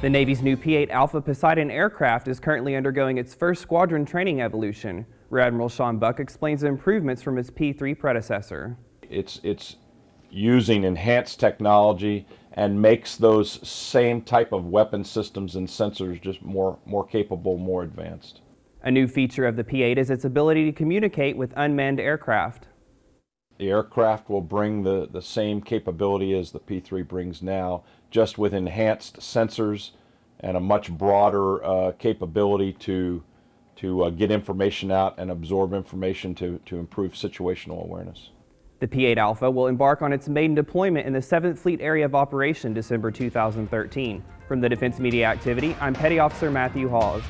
The Navy's new P-8 Alpha Poseidon aircraft is currently undergoing its first squadron training evolution. Rear Admiral Sean Buck explains the improvements from its P-3 predecessor. It's, it's using enhanced technology and makes those same type of weapon systems and sensors just more, more capable, more advanced. A new feature of the P-8 is its ability to communicate with unmanned aircraft. The aircraft will bring the, the same capability as the P-3 brings now, just with enhanced sensors and a much broader uh, capability to, to uh, get information out and absorb information to, to improve situational awareness. The P-8 Alpha will embark on its maiden deployment in the 7th Fleet Area of Operation December 2013. From the Defense Media Activity, I'm Petty Officer Matthew Hawes.